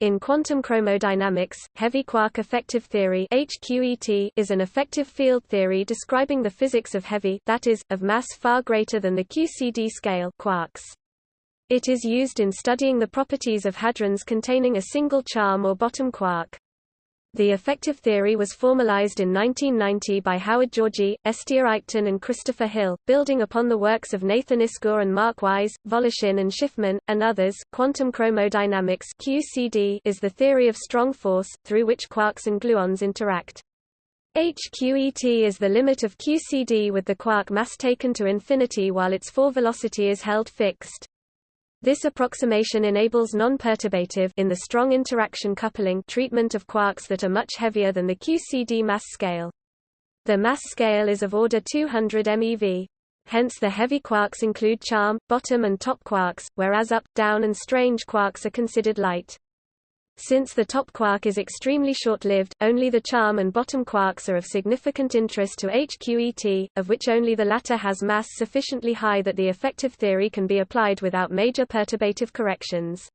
In quantum chromodynamics, heavy quark effective theory HQET is an effective field theory describing the physics of heavy that is, of mass far greater than the QCD scale quarks. It is used in studying the properties of hadrons containing a single charm or bottom quark. The effective theory was formalized in 1990 by Howard Georgi, Estia Eichten and Christopher Hill, building upon the works of Nathan Isgur and Mark Wise, Voloshin and Shifman, and others. Quantum chromodynamics (QCD) is the theory of strong force, through which quarks and gluons interact. HQET is the limit of QCD with the quark mass taken to infinity while its four velocity is held fixed. This approximation enables non-perturbative in the strong interaction coupling treatment of quarks that are much heavier than the QCD mass scale. The mass scale is of order 200 MeV. Hence the heavy quarks include charm, bottom and top quarks, whereas up, down and strange quarks are considered light. Since the top quark is extremely short-lived, only the charm and bottom quarks are of significant interest to HQET, of which only the latter has mass sufficiently high that the effective theory can be applied without major perturbative corrections.